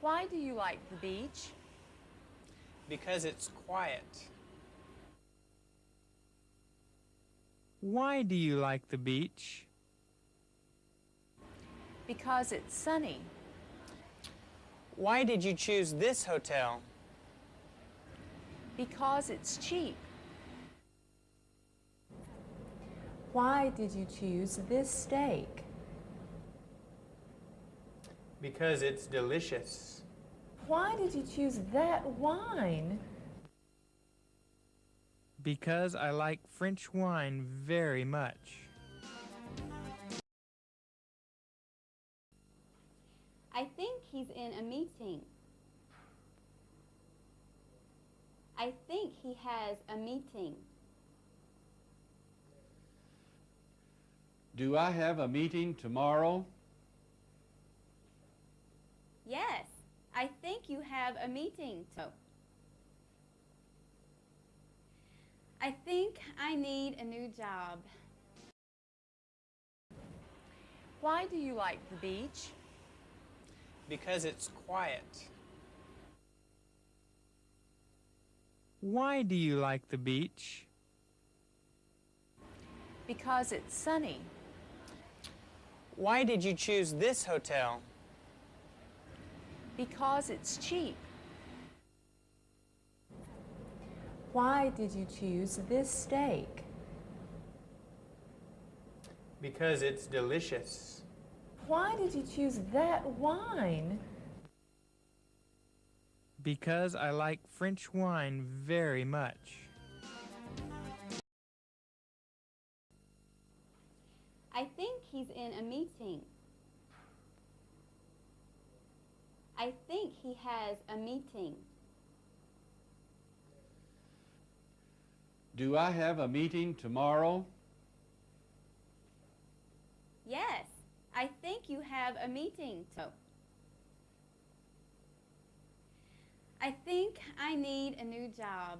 Why do you like the beach? Because it's quiet. Why do you like the beach? Because it's sunny. Why did you choose this hotel? Because it's cheap. Why did you choose this steak? Because it's delicious. Why did you choose that wine? Because I like French wine very much. I think he's in a meeting. I think he has a meeting. Do I have a meeting tomorrow? Yes, I think you have a meeting. So, I think I need a new job. Why do you like the beach? Because it's quiet. Why do you like the beach? Because it's sunny. Why did you choose this hotel? Because it's cheap. Why did you choose this steak? Because it's delicious. Why did you choose that wine? Because I like French wine very much. I think he's in a meeting. I think he has a meeting. Do I have a meeting tomorrow? Yes, I think you have a meeting. So, I think I need a new job.